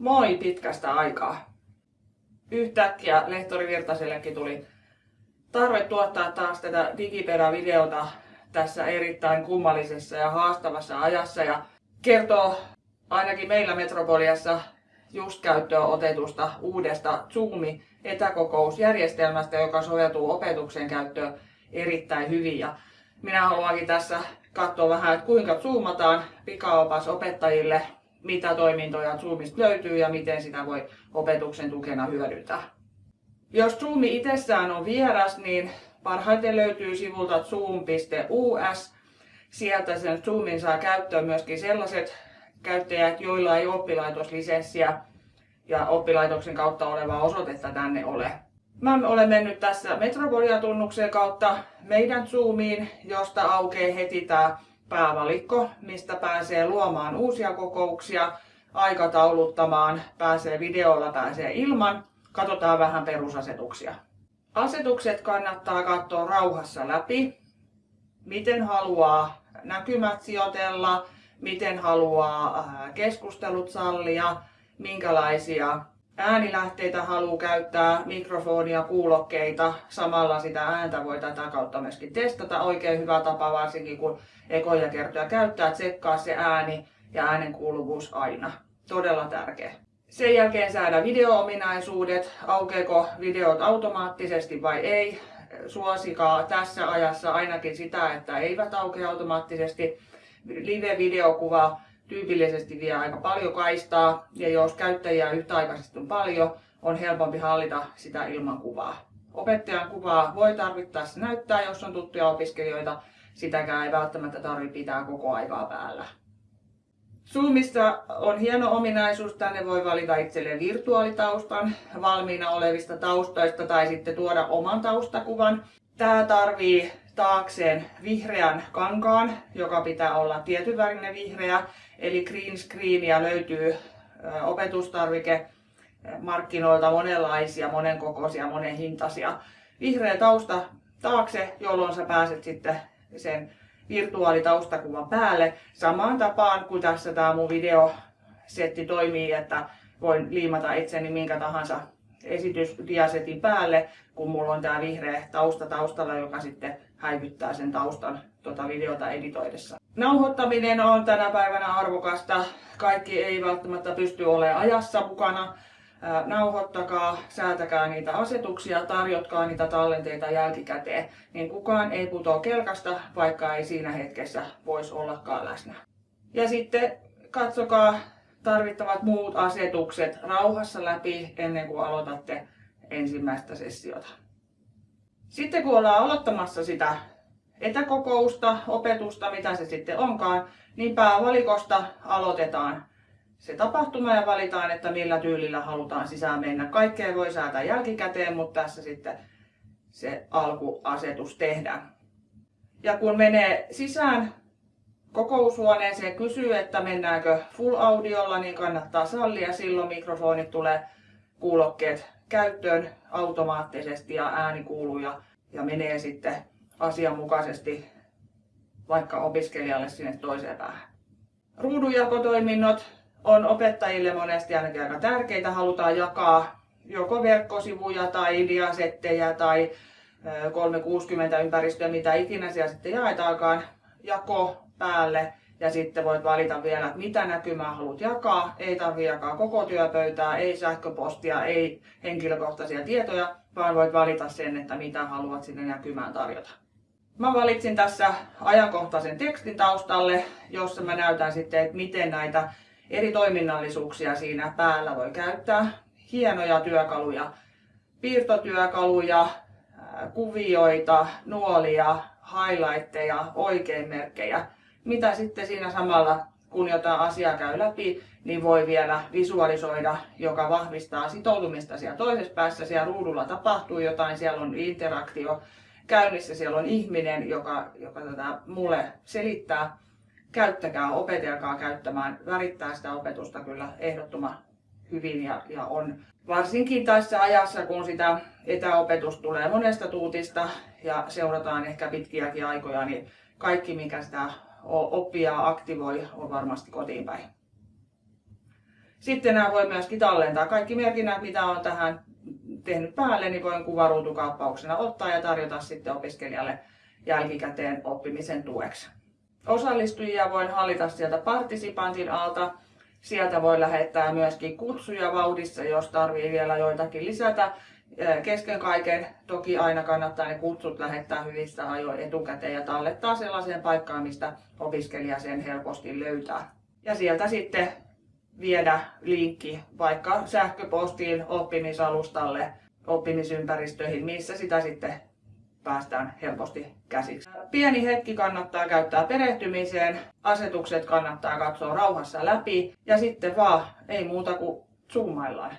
Moi pitkästä aikaa. Yhtäkkiä lehtori Virtasellekin tuli tarve tuottaa taas tätä digiperävideota tässä erittäin kummallisessa ja haastavassa ajassa ja kertoo ainakin meillä Metropoliassa just käyttöön otetusta uudesta Zoomi etäkokousjärjestelmästä, joka soveltuu opetuksen käyttöön erittäin hyvin. Ja minä haluankin tässä katsoa vähän, että kuinka zoomataan pikaopas opettajille, mitä toimintoja Zoomista löytyy ja miten sitä voi opetuksen tukena hyödyntää. Jos Zoomi itsessään on vieras, niin parhaiten löytyy sivulta zoom.us. Sieltä sen Zoomin saa käyttöön myöskin sellaiset käyttäjät, joilla ei oppilaitoslisenssiä ja oppilaitoksen kautta olevaa osoitetta tänne ole. Mä olen mennyt tässä Metropolia-tunnuksen kautta meidän Zoomiin, josta aukeaa heti tämä päävalikko, mistä pääsee luomaan uusia kokouksia, aikatauluttamaan, pääsee videolla, pääsee ilman. Katsotaan vähän perusasetuksia. Asetukset kannattaa katsoa rauhassa läpi. Miten haluaa näkymät sijoitella, miten haluaa keskustelut sallia, minkälaisia äänilähteitä haluaa käyttää, mikrofonia, kuulokkeita. Samalla sitä ääntä voi tätä kautta myöskin testata. Oikein hyvä tapa varsinkin kun ekoja kertoja käyttää, tsekkaa se ääni ja äänen kuuluvuus aina. Todella tärkeä. Sen jälkeen saada video-ominaisuudet, aukeeko videot automaattisesti vai ei. Suosikaa tässä ajassa ainakin sitä, että eivät aukea automaattisesti. Live-videokuva tyypillisesti vie aika paljon kaistaa ja jos käyttäjiä yhtäaikaisesti on paljon, on helpompi hallita sitä ilman kuvaa. Opettajan kuvaa voi tarvittaessa näyttää, jos on tuttuja opiskelijoita. Sitäkään ei välttämättä tarvitse pitää koko aikaa päällä. Zoomissa on hieno ominaisuus, tänne voi valita itselleen virtuaalitaustan valmiina olevista taustoista tai sitten tuoda oman taustakuvan. Tämä tarvii taakseen vihreän kankaan, joka pitää olla tietynvärinen vihreä, eli green screenia löytyy opetustarvike markkinoilta monenlaisia, monenkokoisia, monenhintaisia. Vihreä tausta taakse, jolloin sä pääset sitten sen virtuaalitaustakuvan päälle. Samaan tapaan kuin tässä tämä mun videosetti toimii, että voin liimata itseni minkä tahansa esitysdiasetin päälle, kun mulla on tämä vihreä tausta taustalla, joka sitten häivyttää sen taustan tuota videota editoidessa. Nauhoittaminen on tänä päivänä arvokasta. Kaikki ei välttämättä pysty olemaan ajassa mukana. Nauhoittakaa, säätäkää niitä asetuksia, tarjotkaa niitä tallenteita jälkikäteen, niin kukaan ei putoa kelkasta, vaikka ei siinä hetkessä voisi ollakaan läsnä. Ja sitten katsokaa tarvittavat muut asetukset rauhassa läpi ennen kuin aloitatte ensimmäistä sessiota. Sitten kun ollaan aloittamassa sitä etäkokousta, opetusta, mitä se sitten onkaan, niin päävalikosta aloitetaan se tapahtuma ja valitaan, että millä tyylillä halutaan sisään mennä. Kaikkea voi säätää jälkikäteen, mutta tässä sitten se alkuasetus tehdään. Ja kun menee sisään kokoushuoneeseen, kysyy, että mennäänkö full audiolla, niin kannattaa sallia. Silloin mikrofonit tulee kuulokkeet käyttöön automaattisesti ja ääni kuuluu ja, ja menee sitten asianmukaisesti vaikka opiskelijalle sinne toiseen päähän. Ruudunjakotoiminnot on opettajille monesti ainakin aika tärkeitä. Halutaan jakaa joko verkkosivuja tai diasettejä tai 360 ympäristöä, mitä ikinä siellä sitten jaetaankaan, jako päälle ja sitten voit valita vielä, mitä näkymää haluat jakaa. Ei tarvitse jakaa koko työpöytää, ei sähköpostia, ei henkilökohtaisia tietoja, vaan voit valita sen, että mitä haluat sinne näkymään tarjota. Mä valitsin tässä ajankohtaisen tekstin taustalle, jossa mä näytän sitten, että miten näitä eri toiminnallisuuksia siinä päällä voi käyttää. Hienoja työkaluja, piirtotyökaluja, kuvioita, nuolia, highlightteja, oikeinmerkkejä mitä sitten siinä samalla, kun jotain asiaa käy läpi, niin voi vielä visualisoida, joka vahvistaa sitoutumista siellä toisessa päässä. Siellä ruudulla tapahtuu jotain, siellä on interaktio käynnissä, siellä on ihminen, joka, joka tätä mulle selittää. Käyttäkää, opetelkaa käyttämään, värittää sitä opetusta kyllä ehdottoman hyvin ja, ja on varsinkin tässä ajassa, kun sitä etäopetusta tulee monesta tuutista ja seurataan ehkä pitkiäkin aikoja, niin kaikki mikä sitä oppia aktivoi on varmasti kotiin päin. Sitten nämä voi myöskin tallentaa. Kaikki merkinnät, mitä on tähän tehnyt päälle, niin voin kuvaruutukaappauksena ottaa ja tarjota sitten opiskelijalle jälkikäteen oppimisen tueksi. Osallistujia voin hallita sieltä partisipantin alta. Sieltä voi lähettää myöskin kutsuja vauhdissa, jos tarvii vielä joitakin lisätä. Kesken kaiken toki aina kannattaa ne kutsut lähettää hyvissä ajoin etukäteen ja tallettaa sellaiseen paikkaan, mistä opiskelija sen helposti löytää. Ja sieltä sitten viedä linkki vaikka sähköpostiin oppimisalustalle, oppimisympäristöihin, missä sitä sitten päästään helposti käsiksi. Pieni hetki kannattaa käyttää perehtymiseen, asetukset kannattaa katsoa rauhassa läpi ja sitten vaan ei muuta kuin zoomaillaan.